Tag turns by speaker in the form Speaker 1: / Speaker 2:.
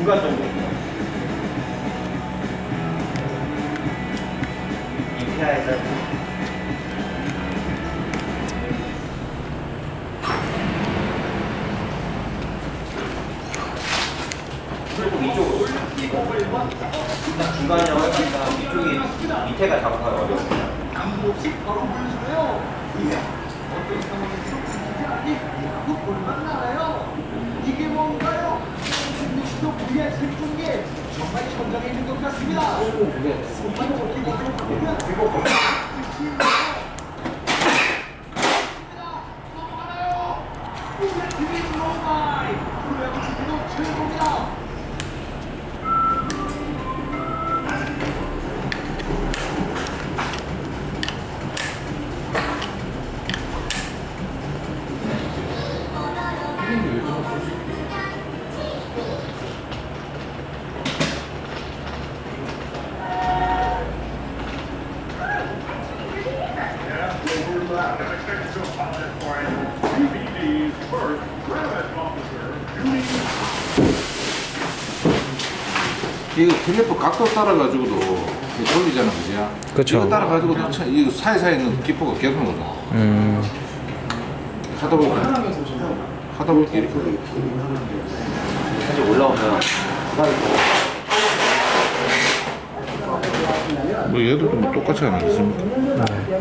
Speaker 1: 중간 정도. 이케아에서. 이쪽이 밑에가 작업하기
Speaker 2: 나요. 이게 뭔가요? 승리시도 VR 생중계 정말 현장에 있는 것 같습니다. 정말 좋게 축구도 최고입니다.
Speaker 3: 이거 텔레포 각도 따라가지고도 이거 돌리잖아, 그지야?
Speaker 4: 그쵸.
Speaker 3: 이거 따라가지고도 차- 이 사이사이에 있는 기포가 계속 오잖아.
Speaker 4: 음.
Speaker 3: 하다 보니까 하다 보니까 이렇게.
Speaker 1: 사실 올라오면
Speaker 3: 뭐 얘도 좀 똑같이 게 있습니까?
Speaker 4: 네.